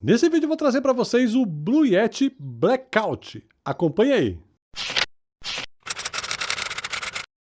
Nesse vídeo eu vou trazer para vocês o Blue Yeti Blackout. Acompanhe aí.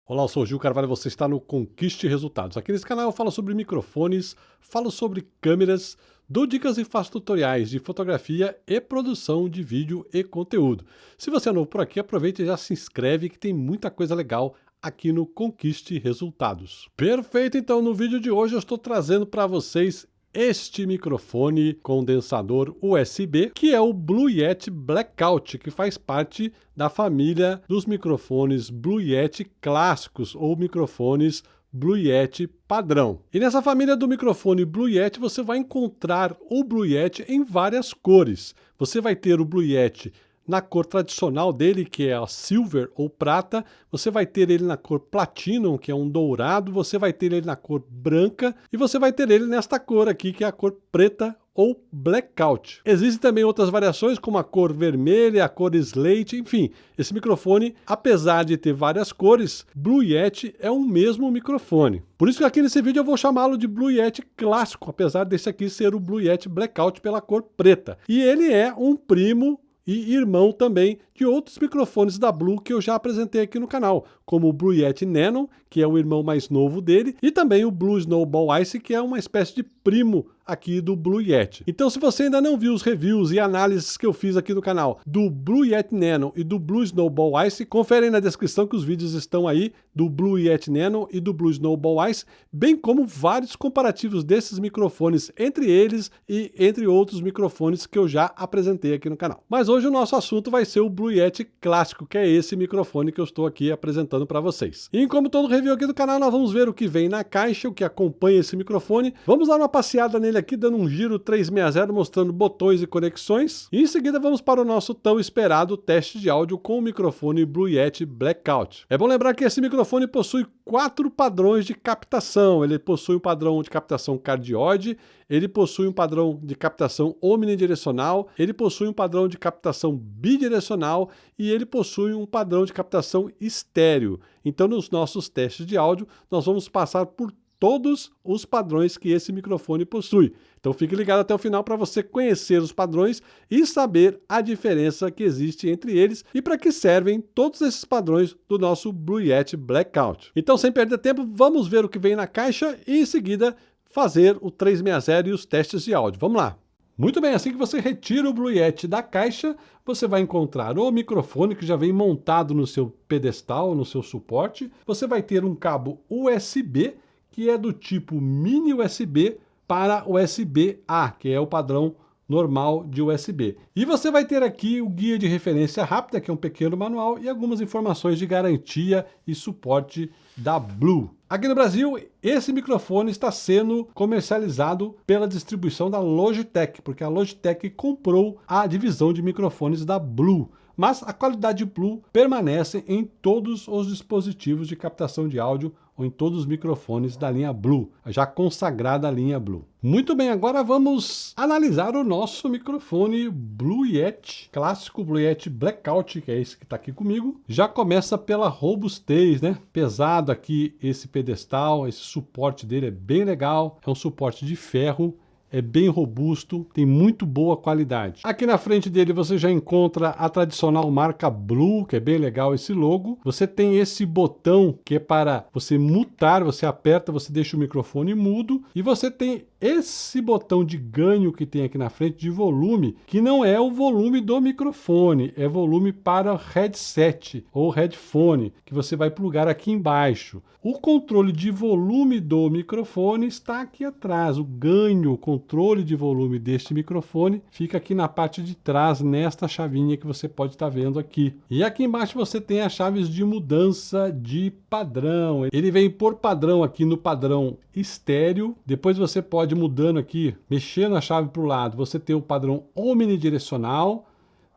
Olá, eu sou o Gil Carvalho você está no Conquiste Resultados. Aqui nesse canal eu falo sobre microfones, falo sobre câmeras, dou dicas e faço tutoriais de fotografia e produção de vídeo e conteúdo. Se você é novo por aqui, aproveite e já se inscreve que tem muita coisa legal aqui no Conquiste Resultados. Perfeito, então no vídeo de hoje eu estou trazendo para vocês este microfone condensador USB, que é o Blue Yeti Blackout, que faz parte da família dos microfones Blue Yeti clássicos ou microfones Blue Yeti padrão. E nessa família do microfone Blue Yeti você vai encontrar o Blue Yeti em várias cores. Você vai ter o Blue Yeti na cor tradicional dele, que é a silver ou prata, você vai ter ele na cor platinum, que é um dourado, você vai ter ele na cor branca e você vai ter ele nesta cor aqui, que é a cor preta ou blackout. Existem também outras variações, como a cor vermelha, a cor slate, enfim. Esse microfone, apesar de ter várias cores, Blue Yeti é o mesmo microfone. Por isso que aqui nesse vídeo eu vou chamá-lo de Blue Yeti clássico, apesar desse aqui ser o Blue Yeti blackout pela cor preta. E ele é um primo e irmão também de outros microfones da Blue que eu já apresentei aqui no canal, como o Blue Yeti Nano, que é o irmão mais novo dele, e também o Blue Snowball Ice, que é uma espécie de primo aqui do Blue Yeti. Então se você ainda não viu os reviews e análises que eu fiz aqui no canal do Blue Yeti Nano e do Blue Snowball Ice, confere na descrição que os vídeos estão aí do Blue Yeti Nano e do Blue Snowball Ice, bem como vários comparativos desses microfones entre eles e entre outros microfones que eu já apresentei aqui no canal. Mas hoje o nosso assunto vai ser o Blue Yeti clássico, que é esse microfone que eu estou aqui apresentando para vocês. E como todo review aqui do canal, nós vamos ver o que vem na caixa, o que acompanha esse microfone. Vamos dar uma passeada nele aqui, dando um giro 360, mostrando botões e conexões. E em seguida vamos para o nosso tão esperado teste de áudio com o microfone Blue Yeti Blackout. É bom lembrar que esse microfone possui quatro padrões de captação. Ele possui um padrão de captação cardioide, ele possui um padrão de captação omnidirecional, ele possui um padrão de captação bidirecional e ele possui um padrão de captação estéreo. Então, nos nossos testes de áudio, nós vamos passar por todos os padrões que esse microfone possui. Então fique ligado até o final para você conhecer os padrões e saber a diferença que existe entre eles e para que servem todos esses padrões do nosso Blue Yeti Blackout. Então sem perder tempo, vamos ver o que vem na caixa e em seguida fazer o 360 e os testes de áudio. Vamos lá! Muito bem, assim que você retira o Blue Yeti da caixa, você vai encontrar o microfone que já vem montado no seu pedestal, no seu suporte. Você vai ter um cabo USB que é do tipo mini USB para USB-A, que é o padrão normal de USB. E você vai ter aqui o guia de referência rápida, que é um pequeno manual, e algumas informações de garantia e suporte da Blue. Aqui no Brasil, esse microfone está sendo comercializado pela distribuição da Logitech, porque a Logitech comprou a divisão de microfones da Blue mas a qualidade Blue permanece em todos os dispositivos de captação de áudio ou em todos os microfones da linha Blue, já consagrada a linha Blue. Muito bem, agora vamos analisar o nosso microfone Blue Yeti, clássico Blue Yeti Blackout, que é esse que está aqui comigo. Já começa pela robustez, né? Pesado aqui esse pedestal, esse suporte dele é bem legal, é um suporte de ferro, é bem robusto, tem muito boa qualidade. Aqui na frente dele você já encontra a tradicional marca Blue, que é bem legal esse logo. Você tem esse botão que é para você mutar, você aperta, você deixa o microfone mudo. E você tem esse botão de ganho que tem aqui na frente de volume, que não é o volume do microfone, é volume para headset ou headphone, que você vai plugar aqui embaixo. O controle de volume do microfone está aqui atrás, o ganho, o controle de volume deste microfone fica aqui na parte de trás, nesta chavinha que você pode estar vendo aqui. E aqui embaixo você tem as chaves de mudança de padrão. Ele vem por padrão aqui no padrão estéreo. Depois você pode mudando aqui, mexendo a chave para o lado, você tem o padrão omnidirecional.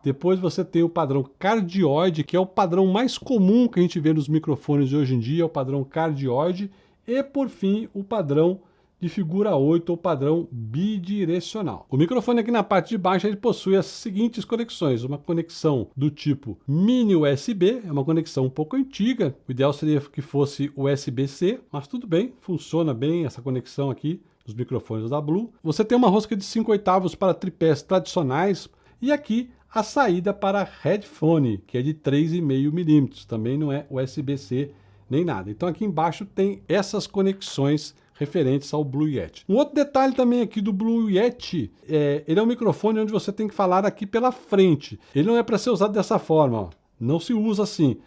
Depois você tem o padrão cardioide, que é o padrão mais comum que a gente vê nos microfones de hoje em dia, o padrão cardioide. E por fim, o padrão de figura 8 ou padrão bidirecional. O microfone aqui na parte de baixo ele possui as seguintes conexões, uma conexão do tipo mini USB, é uma conexão um pouco antiga, o ideal seria que fosse USB-C, mas tudo bem, funciona bem essa conexão aqui dos microfones da Blue. Você tem uma rosca de 5 oitavos para tripés tradicionais e aqui a saída para headphone, que é de 3,5 milímetros, também não é USB-C nem nada. Então aqui embaixo tem essas conexões referentes ao Blue Yeti. Um outro detalhe também aqui do Blue Yeti, é, ele é um microfone onde você tem que falar aqui pela frente. Ele não é para ser usado dessa forma, ó. não se usa assim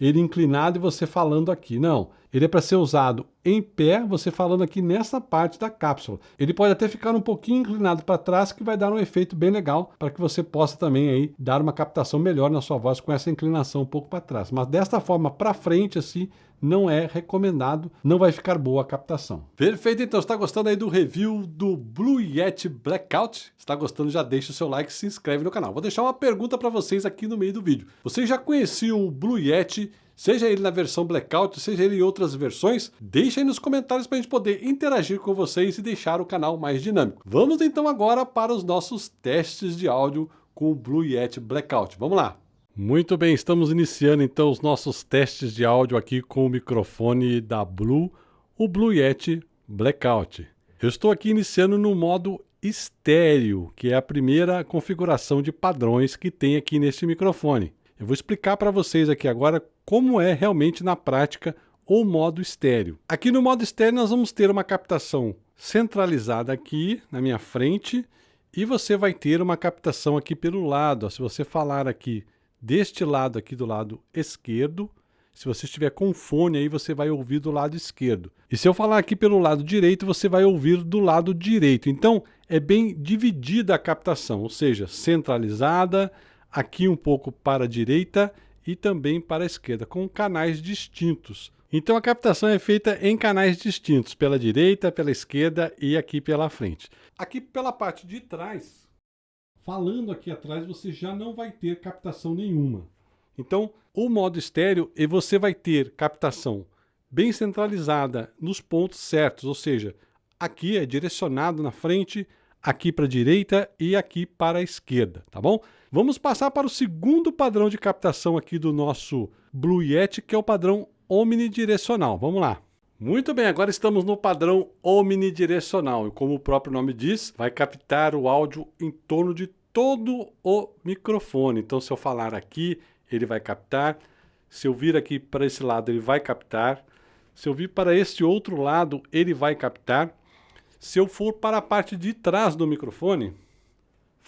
ele inclinado e você falando aqui. Não, ele é para ser usado em pé, você falando aqui nessa parte da cápsula. Ele pode até ficar um pouquinho inclinado para trás, que vai dar um efeito bem legal, para que você possa também aí dar uma captação melhor na sua voz com essa inclinação um pouco para trás. Mas desta forma para frente assim, não é recomendado, não vai ficar boa a captação. Perfeito, então, está gostando aí do review do Blue Yeti Blackout? Está gostando, já deixa o seu like e se inscreve no canal. Vou deixar uma pergunta para vocês aqui no meio do vídeo. Vocês já conheciam o Blue Yeti seja ele na versão Blackout, seja ele em outras versões, deixa aí nos comentários para a gente poder interagir com vocês e deixar o canal mais dinâmico. Vamos então agora para os nossos testes de áudio com o Blue Yeti Blackout. Vamos lá! Muito bem, estamos iniciando então os nossos testes de áudio aqui com o microfone da Blue, o Blue Yeti Blackout. Eu estou aqui iniciando no modo estéreo, que é a primeira configuração de padrões que tem aqui neste microfone. Eu vou explicar para vocês aqui agora como é realmente na prática o modo estéreo. Aqui no modo estéreo nós vamos ter uma captação centralizada aqui na minha frente e você vai ter uma captação aqui pelo lado. Se você falar aqui deste lado aqui do lado esquerdo. Se você estiver com fone aí, você vai ouvir do lado esquerdo. E se eu falar aqui pelo lado direito, você vai ouvir do lado direito. Então, é bem dividida a captação, ou seja, centralizada, aqui um pouco para a direita e também para a esquerda, com canais distintos. Então a captação é feita em canais distintos, pela direita, pela esquerda e aqui pela frente. Aqui pela parte de trás, falando aqui atrás, você já não vai ter captação nenhuma. Então, o modo estéreo, e você vai ter captação bem centralizada nos pontos certos, ou seja, aqui é direcionado na frente, aqui para a direita e aqui para a esquerda, tá bom? Vamos passar para o segundo padrão de captação aqui do nosso Blue Yeti, que é o padrão omnidirecional. Vamos lá. Muito bem, agora estamos no padrão omnidirecional e como o próprio nome diz, vai captar o áudio em torno de todo o microfone. Então se eu falar aqui, ele vai captar. Se eu vir aqui para esse lado, ele vai captar. Se eu vir para este outro lado, ele vai captar. Se eu for para a parte de trás do microfone,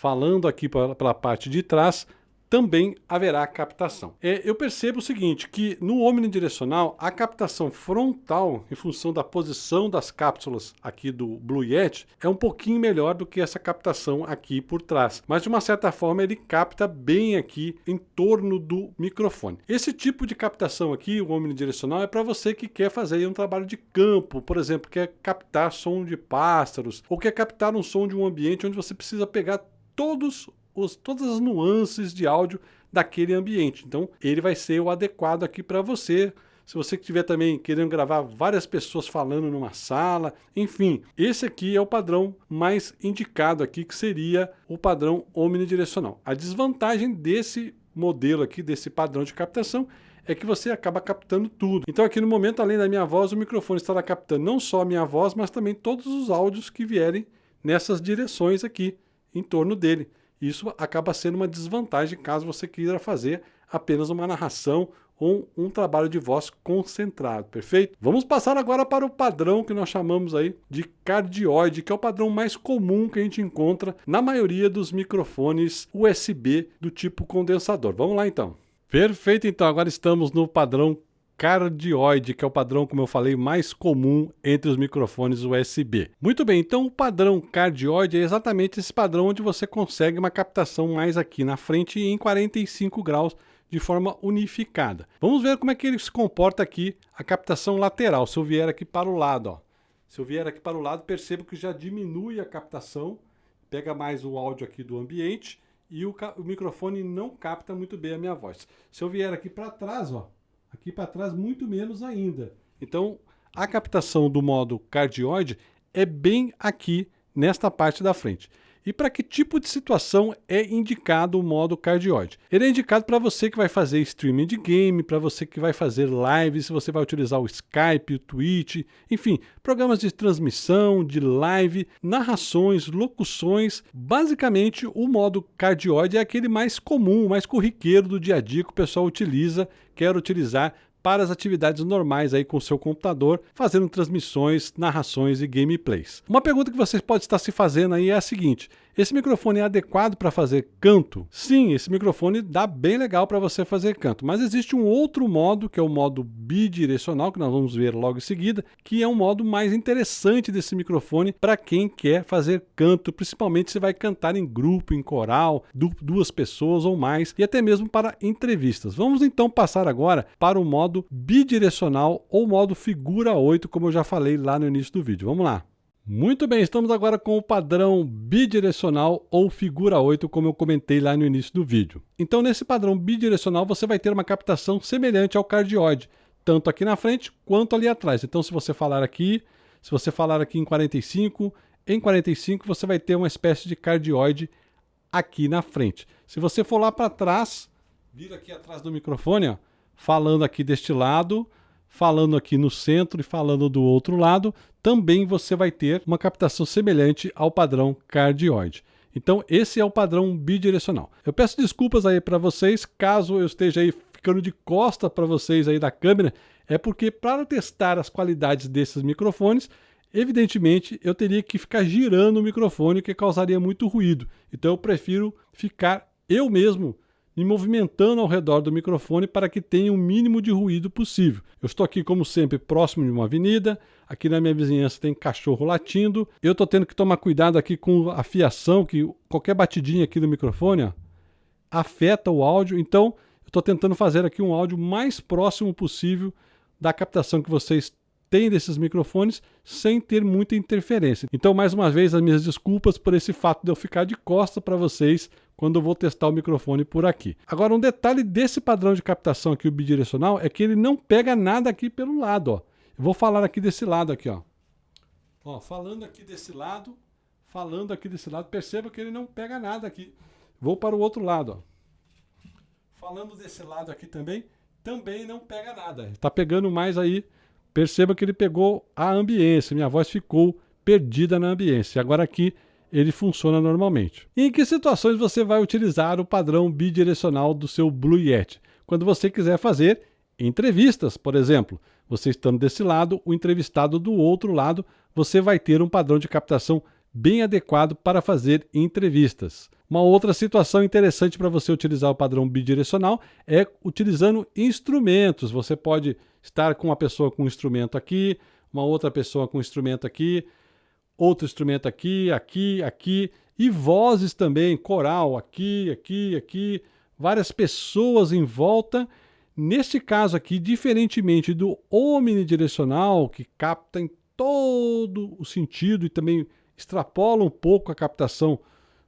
falando aqui pela parte de trás, também haverá captação. É, eu percebo o seguinte, que no omnidirecional, a captação frontal, em função da posição das cápsulas aqui do Blue Yeti, é um pouquinho melhor do que essa captação aqui por trás. Mas de uma certa forma ele capta bem aqui em torno do microfone. Esse tipo de captação aqui, o omnidirecional, é para você que quer fazer um trabalho de campo, por exemplo, quer captar som de pássaros, ou quer captar um som de um ambiente onde você precisa pegar todos os, todas as nuances de áudio daquele ambiente. Então, ele vai ser o adequado aqui para você. Se você estiver também querendo gravar várias pessoas falando numa sala, enfim, esse aqui é o padrão mais indicado aqui, que seria o padrão omnidirecional. A desvantagem desse modelo aqui, desse padrão de captação, é que você acaba captando tudo. Então aqui no momento, além da minha voz, o microfone estará captando não só a minha voz, mas também todos os áudios que vierem nessas direções aqui em torno dele. Isso acaba sendo uma desvantagem caso você queira fazer apenas uma narração ou um trabalho de voz concentrado, perfeito? Vamos passar agora para o padrão que nós chamamos aí de cardioide, que é o padrão mais comum que a gente encontra na maioria dos microfones USB do tipo condensador. Vamos lá então. Perfeito, então agora estamos no padrão cardioide, que é o padrão, como eu falei, mais comum entre os microfones USB. Muito bem, então o padrão cardioide é exatamente esse padrão onde você consegue uma captação mais aqui na frente em 45 graus de forma unificada. Vamos ver como é que ele se comporta aqui, a captação lateral, se eu vier aqui para o lado. Ó. Se eu vier aqui para o lado, percebo que já diminui a captação, pega mais o áudio aqui do ambiente e o, o microfone não capta muito bem a minha voz. Se eu vier aqui para trás, ó, Aqui para trás, muito menos ainda. Então, a captação do modo cardioide é bem aqui nesta parte da frente. E para que tipo de situação é indicado o modo cardioide. Ele é indicado para você que vai fazer streaming de game, para você que vai fazer lives, se você vai utilizar o Skype, o Twitch, enfim, programas de transmissão, de live, narrações, locuções. Basicamente, o modo cardioide é aquele mais comum, mais corriqueiro do dia a dia que o pessoal utiliza, quer utilizar para as atividades normais aí com o seu computador, fazendo transmissões, narrações e gameplays. Uma pergunta que você pode estar se fazendo aí é a seguinte: esse microfone é adequado para fazer canto? Sim, esse microfone dá bem legal para você fazer canto, mas existe um outro modo, que é o modo bidirecional, que nós vamos ver logo em seguida, que é um modo mais interessante desse microfone para quem quer fazer canto, principalmente se vai cantar em grupo, em coral, duas pessoas ou mais, e até mesmo para entrevistas. Vamos então passar agora para o modo bidirecional ou modo figura 8, como eu já falei lá no início do vídeo. Vamos lá. Muito bem, estamos agora com o padrão bidirecional ou figura 8, como eu comentei lá no início do vídeo. Então, nesse padrão bidirecional, você vai ter uma captação semelhante ao cardioide, tanto aqui na frente quanto ali atrás. Então, se você falar aqui, se você falar aqui em 45, em 45 você vai ter uma espécie de cardioide aqui na frente. Se você for lá para trás, vir aqui atrás do microfone, ó, falando aqui deste lado, falando aqui no centro e falando do outro lado, também você vai ter uma captação semelhante ao padrão cardioide. Então esse é o padrão bidirecional. Eu peço desculpas aí para vocês caso eu esteja aí ficando de costa para vocês aí da câmera, é porque para testar as qualidades desses microfones, evidentemente eu teria que ficar girando o microfone que causaria muito ruído. Então eu prefiro ficar eu mesmo me movimentando ao redor do microfone para que tenha o mínimo de ruído possível. Eu estou aqui, como sempre, próximo de uma avenida, aqui na minha vizinhança tem cachorro latindo, eu estou tendo que tomar cuidado aqui com a fiação, que qualquer batidinha aqui do microfone ó, afeta o áudio, então eu estou tentando fazer aqui um áudio mais próximo possível da captação que vocês têm desses microfones sem ter muita interferência. Então, mais uma vez, as minhas desculpas por esse fato de eu ficar de costa para vocês quando eu vou testar o microfone por aqui. Agora, um detalhe desse padrão de captação aqui, o bidirecional, é que ele não pega nada aqui pelo lado. Ó. Eu vou falar aqui desse lado aqui. Ó. Ó, falando aqui desse lado, falando aqui desse lado, perceba que ele não pega nada aqui. Vou para o outro lado. Ó. Falando desse lado aqui também, também não pega nada. Está pegando mais aí Perceba que ele pegou a ambiência, minha voz ficou perdida na ambiência. Agora aqui ele funciona normalmente. E em que situações você vai utilizar o padrão bidirecional do seu Blue Yeti? Quando você quiser fazer entrevistas, por exemplo. Você estando desse lado, o entrevistado do outro lado, você vai ter um padrão de captação bem adequado para fazer entrevistas. Uma outra situação interessante para você utilizar o padrão bidirecional é utilizando instrumentos. Você pode estar com uma pessoa com um instrumento aqui, uma outra pessoa com um instrumento aqui, outro instrumento aqui, aqui, aqui, e vozes também, coral aqui, aqui, aqui, várias pessoas em volta. Neste caso aqui, diferentemente do omnidirecional, que capta em todo o sentido e também extrapola um pouco a captação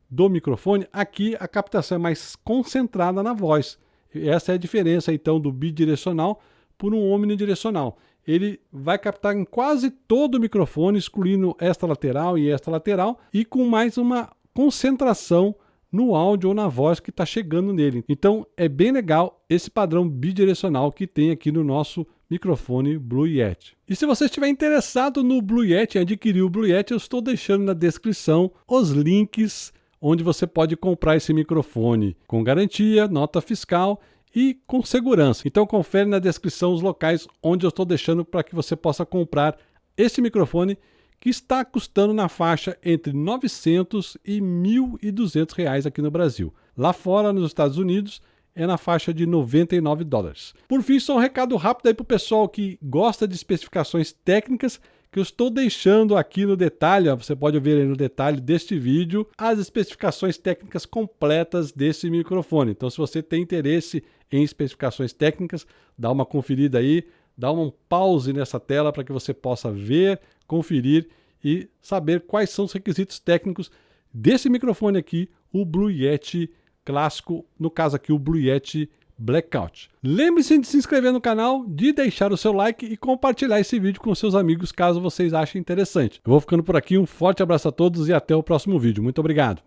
do microfone, aqui a captação é mais concentrada na voz. Essa é a diferença então do bidirecional por um omnidirecional. Ele vai captar em quase todo o microfone, excluindo esta lateral e esta lateral, e com mais uma concentração no áudio ou na voz que está chegando nele. Então é bem legal esse padrão bidirecional que tem aqui no nosso microfone Blue Yeti. E se você estiver interessado no Blue Yeti, adquirir o Blue Yeti, eu estou deixando na descrição os links onde você pode comprar esse microfone com garantia, nota fiscal e com segurança. Então confere na descrição os locais onde eu estou deixando para que você possa comprar esse microfone que está custando na faixa entre 900 e 1.200 reais aqui no Brasil. Lá fora, nos Estados Unidos, é na faixa de 99 dólares. Por fim, só um recado rápido aí para o pessoal que gosta de especificações técnicas que eu estou deixando aqui no detalhe, você pode ver aí no detalhe deste vídeo, as especificações técnicas completas desse microfone. Então, se você tem interesse em especificações técnicas, dá uma conferida aí, dá um pause nessa tela para que você possa ver, conferir e saber quais são os requisitos técnicos desse microfone aqui, o Blue Yeti clássico, no caso aqui o Blue Yeti Blackout. Lembre-se de se inscrever no canal, de deixar o seu like e compartilhar esse vídeo com seus amigos caso vocês achem interessante. Eu vou ficando por aqui, um forte abraço a todos e até o próximo vídeo. Muito obrigado.